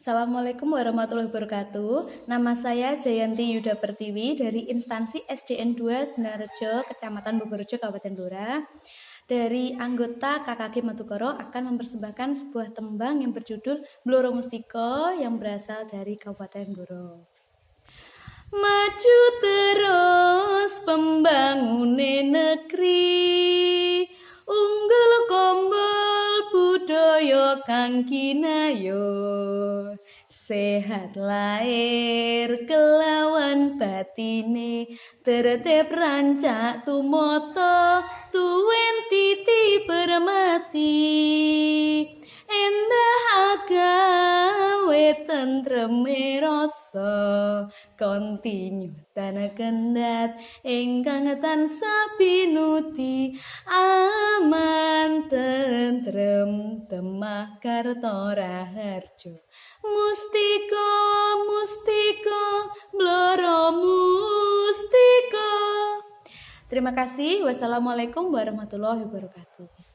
Assalamualaikum warahmatullahi wabarakatuh. Nama saya Jayanti Yuda Pertiwi dari instansi SDN 2 Senarejo, Kecamatan Bogorjo, Kabupaten Blora. Dari anggota KKG Matukoro akan mempersembahkan sebuah tembang yang berjudul Bloro Mustiko yang berasal dari Kabupaten Blora. Maju terus pembangunan budaya kang kinayo Sehat lahir kelawan batine. Tertib rancak tumoto Tuen titi bermati Endah agawe tentreme rasa Kontinyu tanah kendat Engkang tansah pinuti Aman tentrem temah karto raharjo Mustiko, mustiko, bloro mustiko Terima kasih. Wassalamualaikum warahmatullahi wabarakatuh.